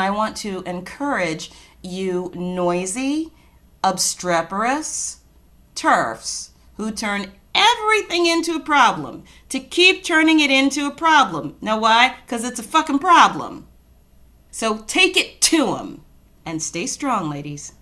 I want to encourage you noisy, obstreperous TERFs who turn everything into a problem to keep turning it into a problem. Know why? Because it's a fucking problem. So take it to them and stay strong, ladies.